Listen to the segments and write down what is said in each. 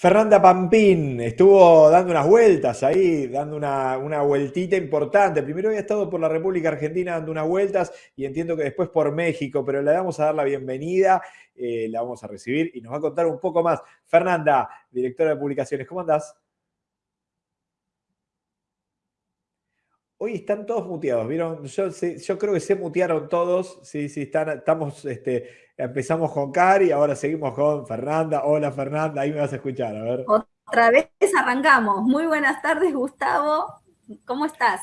Fernanda Pampín estuvo dando unas vueltas ahí, dando una, vueltita importante. Primero había estado por la República Argentina dando unas vueltas y entiendo que después por México, pero le vamos a dar la bienvenida, eh, la vamos a recibir y nos va a contar un poco más. Fernanda, directora de publicaciones, ¿cómo andás? Hoy están todos muteados, ¿vieron? Yo, creo que se mutearon todos. Sí, sí, están, estamos, este, empezamos con Cari, ahora seguimos con Fernanda. Hola Fernanda, ahí me vas a escuchar, a ver. Otra vez arrancamos. Muy buenas tardes, Gustavo. ¿Cómo estás?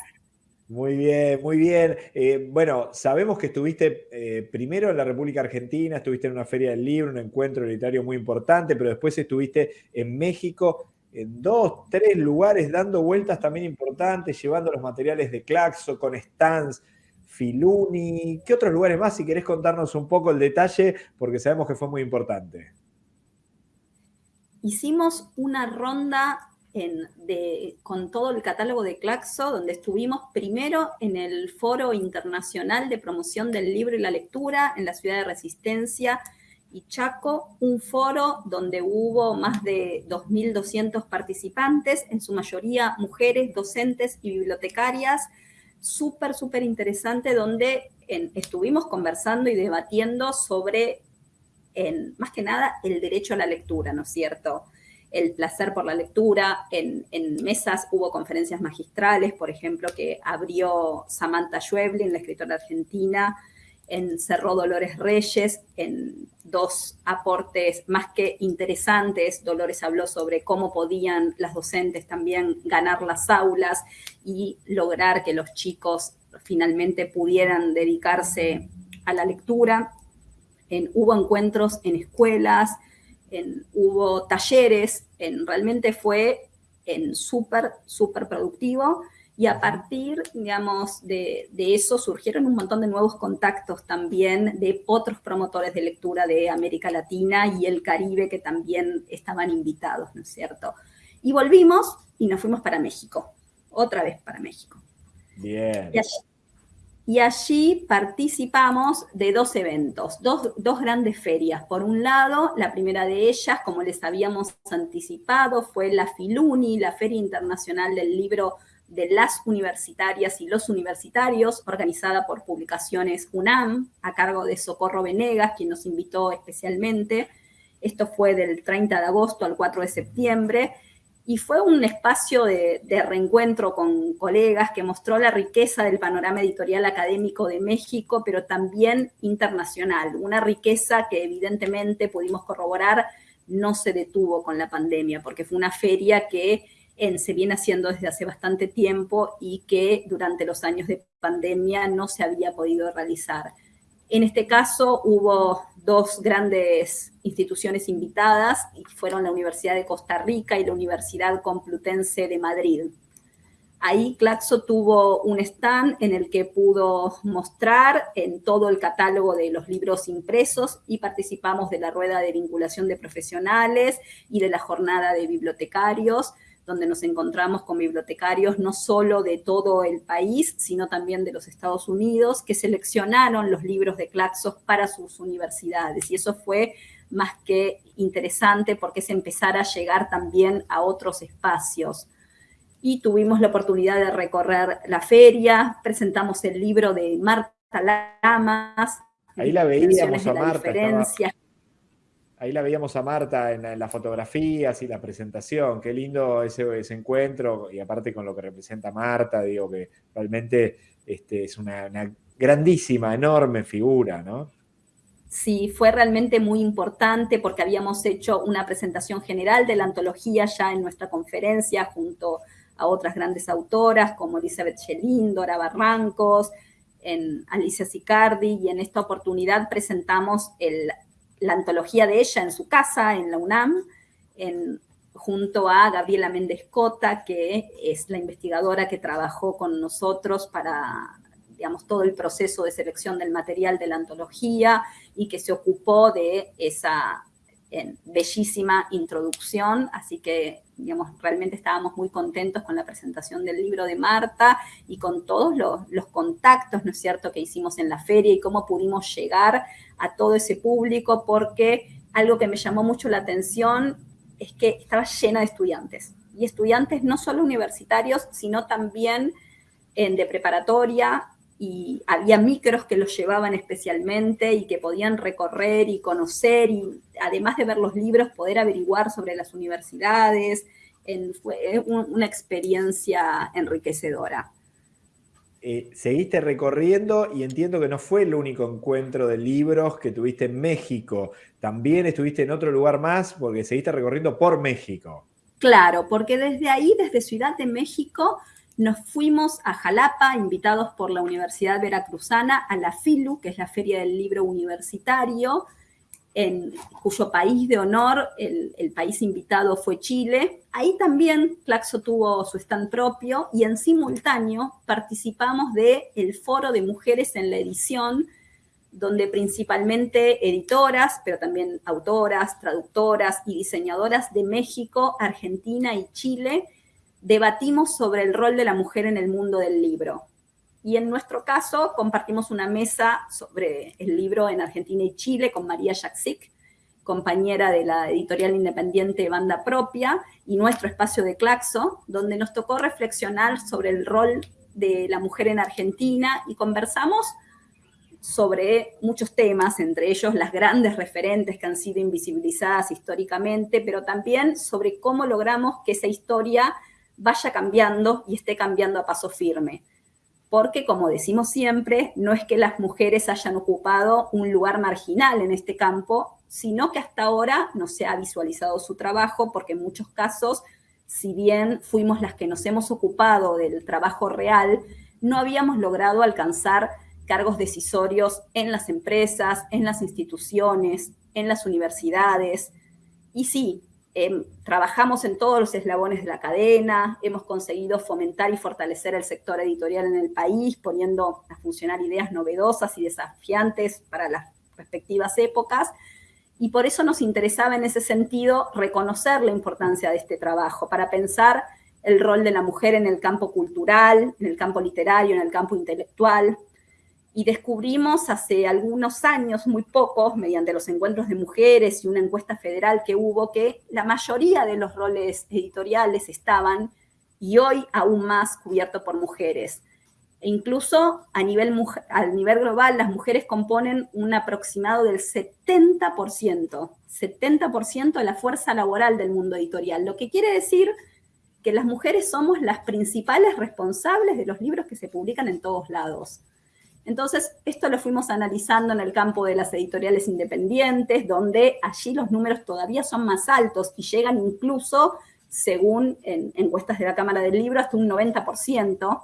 Muy bien, muy bien. Eh, bueno, sabemos que estuviste eh, primero en la República Argentina, estuviste en una feria del libro, un encuentro literario muy importante, pero después estuviste en México dos, tres lugares dando vueltas también importantes, llevando los materiales de Claxo con stands, Filuni. ¿Qué otros lugares más? Si querés contarnos un poco el detalle, porque sabemos que fue muy importante. Hicimos una ronda con todo el catálogo de Claxo, donde estuvimos primero en el Foro Internacional de Promoción del Libro y la Lectura en la ciudad de Resistencia, Chaco, un foro donde hubo más de 2.200 participantes, en su mayoría mujeres, docentes y bibliotecarias, súper, súper interesante, donde estuvimos conversando y debatiendo sobre, en, más que nada, el derecho a la lectura, ¿no es cierto?, el placer por la lectura. En, en, mesas hubo conferencias magistrales, por ejemplo, que abrió Samantha Schweblin, la escritora argentina, en Cerró Dolores Reyes, en dos aportes más que interesantes. Dolores habló sobre cómo podían las docentes también ganar las aulas y lograr que los chicos finalmente pudieran dedicarse a la lectura. En, hubo encuentros en escuelas, en, hubo talleres, en, realmente fue súper, súper productivo y a partir, digamos, de, eso surgieron un montón de nuevos contactos también de otros promotores de lectura de América Latina y el Caribe que también estaban invitados, ¿no es cierto? Y volvimos y nos fuimos para México, otra vez para México. Bien. Y allí, participamos de dos eventos, dos, dos grandes ferias. Por un lado, la primera de ellas, como les habíamos anticipado, fue la Filuni, la Feria Internacional del Libro de las universitarias y los universitarios, organizada por Publicaciones UNAM, a cargo de Socorro Venegas, quien nos invitó especialmente. Esto fue del 30 de agosto al 4 de septiembre, y fue un espacio de, de, reencuentro con colegas que mostró la riqueza del panorama editorial académico de México, pero también internacional, una riqueza que evidentemente pudimos corroborar no se detuvo con la pandemia, porque fue una feria que se viene haciendo desde hace bastante tiempo y que durante los años de pandemia no se había podido realizar. En este caso hubo dos grandes instituciones invitadas, y fueron la Universidad de Costa Rica y la Universidad Complutense de Madrid. Ahí Claxo tuvo un stand en el que pudo mostrar en todo el catálogo de los libros impresos y participamos de la rueda de vinculación de profesionales y de la jornada de bibliotecarios, donde nos encontramos con bibliotecarios no solo de todo el país, sino también de los Estados Unidos, que seleccionaron los libros de Claxos para sus universidades. Y eso fue más que interesante porque es empezar a llegar también a otros espacios. Y tuvimos la oportunidad de recorrer la feria, presentamos el libro de Marta Lamas. Ahí la veíamos a Marta. Ahí la veíamos a Marta en, las fotografías y la presentación. Qué lindo ese, encuentro y aparte con lo que representa Marta, digo que realmente este, es una, grandísima, enorme figura, ¿no? Sí, fue realmente muy importante porque habíamos hecho una presentación general de la antología ya en nuestra conferencia junto a otras grandes autoras como Elizabeth Schelin, Dora Barrancos, en Alicia Sicardi y en esta oportunidad presentamos el la antología de ella en su casa, en la UNAM, junto a Gabriela Méndez Cota, que es la investigadora que trabajó con nosotros para digamos, todo el proceso de selección del material de la antología y que se ocupó de esa bellísima introducción, así que, digamos, realmente estábamos muy contentos con la presentación del libro de Marta y con todos los, los contactos, ¿no es cierto?, que hicimos en la feria y cómo pudimos llegar a todo ese público, porque algo que me llamó mucho la atención es que estaba llena de estudiantes. Y estudiantes no solo universitarios, sino también de preparatoria, y había micros que los llevaban especialmente y que podían recorrer y conocer y además de ver los libros, poder averiguar sobre las universidades. fue una experiencia enriquecedora. Eh, seguiste recorriendo y entiendo que no fue el único encuentro de libros que tuviste en México. También estuviste en otro lugar más porque seguiste recorriendo por México. Claro, porque desde ahí, desde Ciudad de México, nos fuimos a Jalapa, invitados por la Universidad Veracruzana, a la FILU, que es la Feria del Libro Universitario, en cuyo país de honor, el, país invitado fue Chile. Ahí también Claxo tuvo su stand propio y en simultáneo participamos del el Foro de Mujeres en la Edición, donde principalmente editoras, pero también autoras, traductoras y diseñadoras de México, Argentina y Chile debatimos sobre el rol de la mujer en el mundo del libro. Y en nuestro caso compartimos una mesa sobre el libro en Argentina y Chile con María Jaksic, compañera de la editorial independiente Banda Propia, y nuestro espacio de Claxo, donde nos tocó reflexionar sobre el rol de la mujer en Argentina y conversamos sobre muchos temas, entre ellos las grandes referentes que han sido invisibilizadas históricamente, pero también sobre cómo logramos que esa historia vaya cambiando y esté cambiando a paso firme porque, como decimos siempre, no es que las mujeres hayan ocupado un lugar marginal en este campo, sino que hasta ahora no se ha visualizado su trabajo, porque en muchos casos, si bien fuimos las que nos hemos ocupado del trabajo real, no habíamos logrado alcanzar cargos decisorios en las empresas, en las instituciones, en las universidades. Y sí, Em, trabajamos en todos los eslabones de la cadena, hemos conseguido fomentar y fortalecer el sector editorial en el país, poniendo a funcionar ideas novedosas y desafiantes para las respectivas épocas, y por eso nos interesaba en ese sentido reconocer la importancia de este trabajo, para pensar el rol de la mujer en el campo cultural, en el campo literario, en el campo intelectual, y descubrimos hace algunos años, muy pocos, mediante los encuentros de mujeres y una encuesta federal que hubo, que la mayoría de los roles editoriales estaban, y hoy aún más, cubiertos por mujeres. E incluso a nivel, a nivel global, las mujeres componen un aproximado del 70%, 70% de la fuerza laboral del mundo editorial, lo que quiere decir que las mujeres somos las principales responsables de los libros que se publican en todos lados. Entonces, esto lo fuimos analizando en el campo de las editoriales independientes, donde allí los números todavía son más altos y llegan incluso, según en encuestas de la Cámara del Libro, hasta un 90%,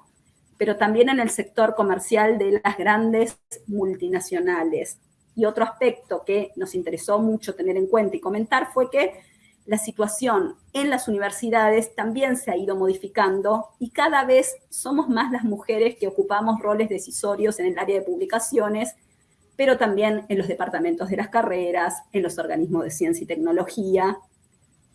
pero también en el sector comercial de las grandes multinacionales. Y otro aspecto que nos interesó mucho tener en cuenta y comentar fue que la situación en las universidades también se ha ido modificando y cada vez somos más las mujeres que ocupamos roles decisorios en el área de publicaciones, pero también en los departamentos de las carreras, en los organismos de ciencia y tecnología.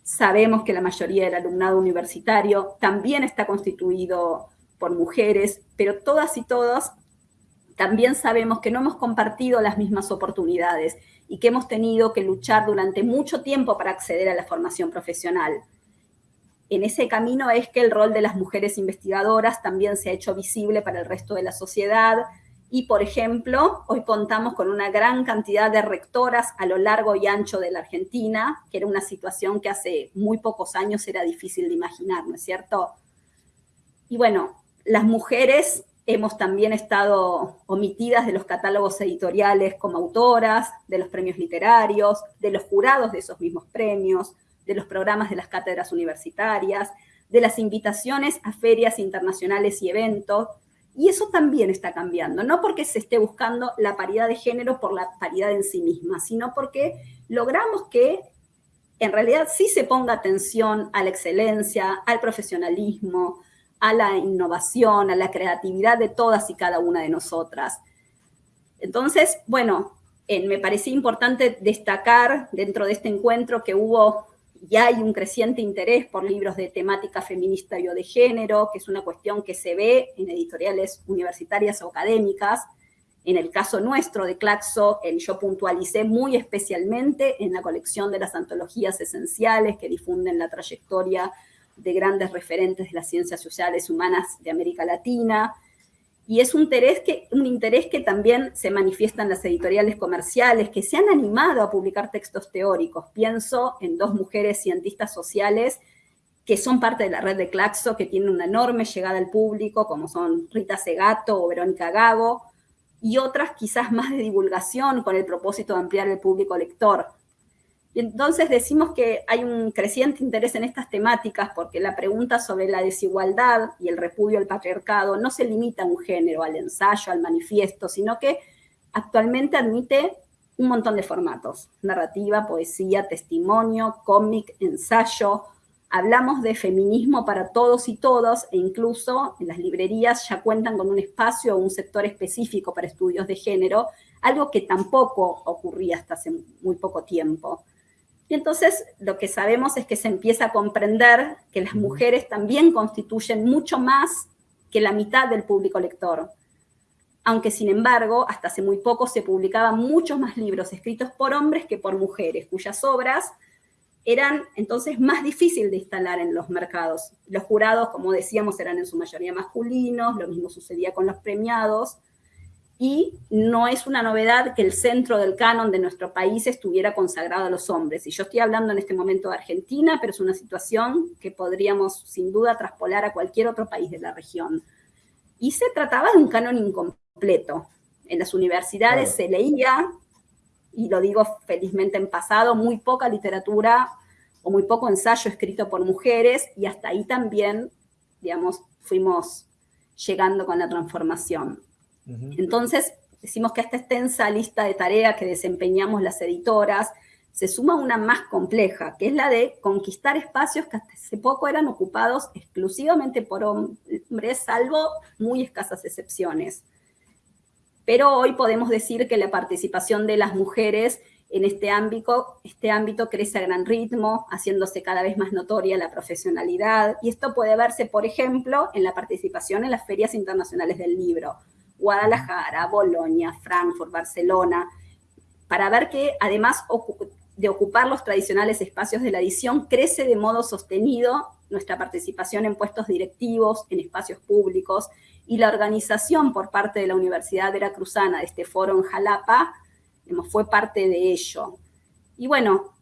Sabemos que la mayoría del alumnado universitario también está constituido por mujeres, pero todas y todos también sabemos que no hemos compartido las mismas oportunidades y que hemos tenido que luchar durante mucho tiempo para acceder a la formación profesional. En ese camino es que el rol de las mujeres investigadoras también se ha hecho visible para el resto de la sociedad y, por ejemplo, hoy contamos con una gran cantidad de rectoras a lo largo y ancho de la Argentina, que era una situación que hace muy pocos años era difícil de imaginar, ¿no es cierto? Y bueno, las mujeres hemos también estado omitidas de los catálogos editoriales como autoras, de los premios literarios, de los jurados de esos mismos premios, de los programas de las cátedras universitarias, de las invitaciones a ferias internacionales y eventos, y eso también está cambiando, no porque se esté buscando la paridad de género por la paridad en sí misma, sino porque logramos que en realidad sí se ponga atención a la excelencia, al profesionalismo, a la innovación, a la creatividad de todas y cada una de nosotras. Entonces, bueno, me parecía importante destacar dentro de este encuentro que hubo y hay un creciente interés por libros de temática feminista y o de género, que es una cuestión que se ve en editoriales universitarias o académicas, En el caso nuestro de Claxo, yo puntualicé muy especialmente en la colección de las antologías esenciales que difunden la trayectoria de grandes referentes de las ciencias sociales humanas de América Latina, y es un interés, que, un interés que también se manifiesta en las editoriales comerciales, que se han animado a publicar textos teóricos. Pienso en dos mujeres cientistas sociales que son parte de la red de Claxo, que tienen una enorme llegada al público, como son Rita Segato o Verónica Gago, y otras quizás más de divulgación con el propósito de ampliar el público lector. Entonces decimos que hay un creciente interés en estas temáticas porque la pregunta sobre la desigualdad y el repudio al patriarcado no se limita a un género, al ensayo, al manifiesto, sino que actualmente admite un montón de formatos, narrativa, poesía, testimonio, cómic, ensayo. Hablamos de feminismo para todos y todos e incluso en las librerías ya cuentan con un espacio o un sector específico para estudios de género, algo que tampoco ocurría hasta hace muy poco tiempo. Y entonces lo que sabemos es que se empieza a comprender que las mujeres también constituyen mucho más que la mitad del público lector. Aunque sin embargo, hasta hace muy poco se publicaban muchos más libros escritos por hombres que por mujeres, cuyas obras eran entonces más difíciles de instalar en los mercados. Los jurados, como decíamos, eran en su mayoría masculinos, lo mismo sucedía con los premiados, y no es una novedad que el centro del canon de nuestro país estuviera consagrado a los hombres. Y yo estoy hablando en este momento de Argentina, pero es una situación que podríamos sin duda traspolar a cualquier otro país de la región. Y se trataba de un canon incompleto. En las universidades se leía, y lo digo felizmente en pasado, muy poca literatura o muy poco ensayo escrito por mujeres, y hasta ahí también, digamos, fuimos llegando con la transformación. Entonces, decimos que esta extensa lista de tareas que desempeñamos las editoras, se suma una más compleja, que es la de conquistar espacios que hasta hace poco eran ocupados exclusivamente por hombres, salvo muy escasas excepciones. Pero hoy podemos decir que la participación de las mujeres en este ámbito, este ámbito crece a gran ritmo, haciéndose cada vez más notoria la profesionalidad, y esto puede verse, por ejemplo, en la participación en las ferias internacionales del libro, Guadalajara, Bolonia, Frankfurt, Barcelona, para ver que además de ocupar los tradicionales espacios de la edición, crece de modo sostenido nuestra participación en puestos directivos, en espacios públicos, y la organización por parte de la Universidad Veracruzana de este foro en Jalapa fue parte de ello. Y bueno,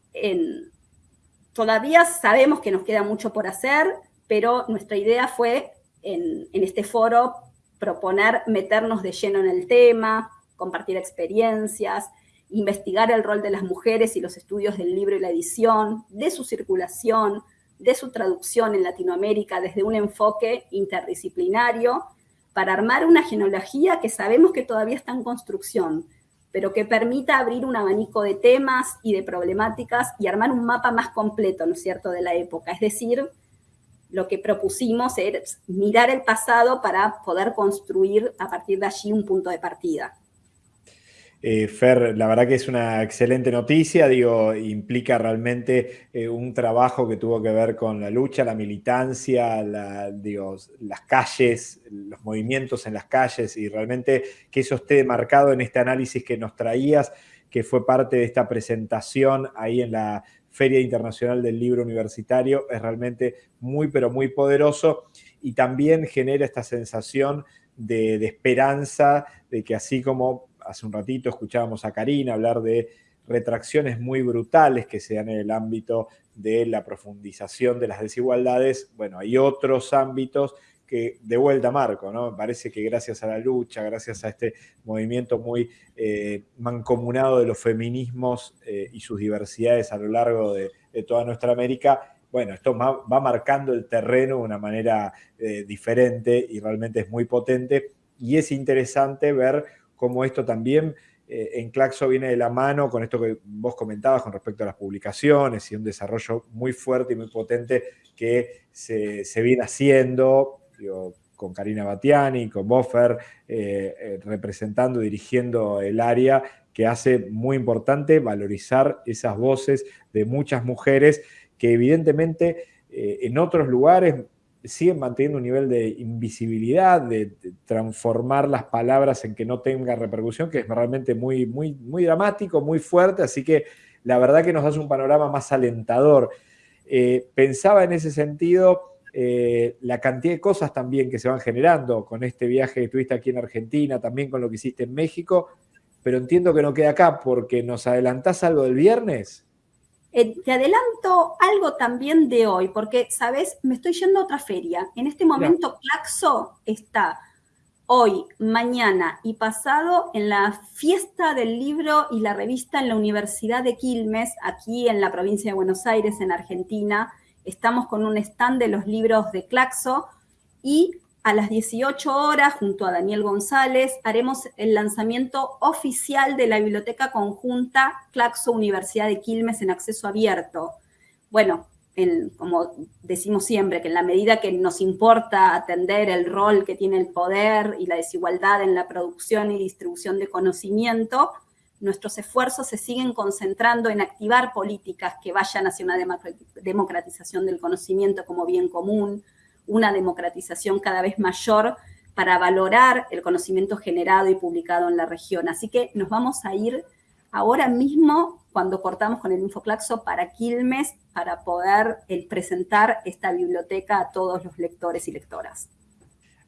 todavía sabemos que nos queda mucho por hacer, pero nuestra idea fue en, en este foro proponer meternos de lleno en el tema, compartir experiencias, investigar el rol de las mujeres y los estudios del libro y la edición, de su circulación, de su traducción en Latinoamérica desde un enfoque interdisciplinario para armar una genealogía que sabemos que todavía está en construcción, pero que permita abrir un abanico de temas y de problemáticas y armar un mapa más completo, ¿no cierto?, de la época. Es decir, lo que propusimos es mirar el pasado para poder construir a partir de allí un punto de partida. Eh, Fer, la verdad que es una excelente noticia, digo, implica realmente eh, un trabajo que tuvo que ver con la lucha, la militancia, las calles, los movimientos en las calles y realmente que eso esté marcado en este análisis que nos traías, que fue parte de esta presentación ahí en la Feria Internacional del Libro Universitario, es realmente muy, pero muy poderoso y también genera esta sensación de, esperanza, de que así como hace un ratito escuchábamos a Karina hablar de retracciones muy brutales que se dan en el ámbito de la profundización de las desigualdades, bueno, hay otros ámbitos que de vuelta Marco, ¿no? Parece que gracias a la lucha, gracias a este movimiento muy eh, mancomunado de los feminismos eh, y sus diversidades a lo largo de, toda nuestra América, bueno, esto va, marcando el terreno de una manera eh, diferente y realmente es muy potente. Y es interesante ver cómo esto también en Claxo viene de la mano con esto que vos comentabas con respecto a las publicaciones y un desarrollo muy fuerte y muy potente que se, se viene haciendo con Karina Batiani, con Boffer, eh, eh, representando, dirigiendo el área, que hace muy importante valorizar esas voces de muchas mujeres que evidentemente eh, en otros lugares siguen manteniendo un nivel de invisibilidad, de, transformar las palabras en que no tenga repercusión, que es realmente muy, muy, muy dramático, muy fuerte, así que la verdad que nos hace un panorama más alentador. Eh, pensaba en ese sentido eh, la cantidad de cosas también que se van generando con este viaje que tuviste aquí en Argentina, también con lo que hiciste en México, pero entiendo que no queda acá porque nos adelantás algo del viernes. Eh, te adelanto algo también de hoy, porque, ¿sabes? Me estoy yendo a otra feria. En este momento, Claxo está hoy, mañana y pasado en la fiesta del libro y la revista en la Universidad de Quilmes, aquí en la provincia de Buenos Aires, en Argentina. Estamos con un stand de los libros de Claxo y a las 18 horas, junto a Daniel González, haremos el lanzamiento oficial de la Biblioteca Conjunta Claxo Universidad de Quilmes en acceso abierto. Bueno, como decimos siempre, que en la medida que nos importa atender el rol que tiene el poder y la desigualdad en la producción y distribución de conocimiento, nuestros esfuerzos se siguen concentrando en activar políticas que vayan hacia una democratización del conocimiento como bien común, una democratización cada vez mayor para valorar el conocimiento generado y publicado en la región. Así que nos vamos a ir ahora mismo, cuando cortamos con el Infoclaxo, para Quilmes, para poder presentar esta biblioteca a todos los lectores y lectoras.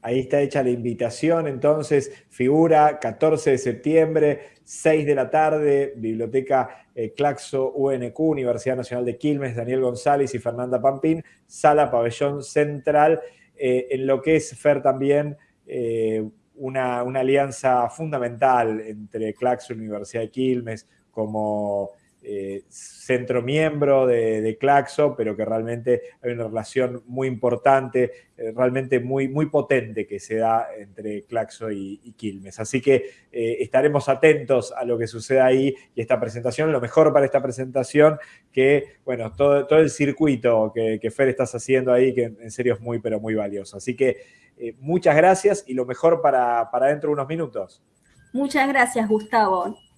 Ahí está hecha la invitación, entonces, figura 14 de septiembre, 6 de la tarde, Biblioteca eh, Claxo UNQ, Universidad Nacional de Quilmes, Daniel González y Fernanda Pampín, sala pabellón central, eh, en lo que es FER también eh, una, una, alianza fundamental entre Claxo y Universidad de Quilmes como eh, centro miembro de, Claxo, pero que realmente hay una relación muy importante, eh, realmente muy, muy potente que se da entre Claxo y, Quilmes. Así que eh, estaremos atentos a lo que suceda ahí y esta presentación. Lo mejor para esta presentación que, bueno, todo, todo el circuito que, que, Fer estás haciendo ahí, que en serio es muy, pero muy valioso. Así que muchas gracias y lo mejor para, para dentro de unos minutos. Muchas gracias, Gustavo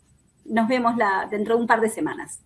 nos vemos la, dentro de un par de semanas.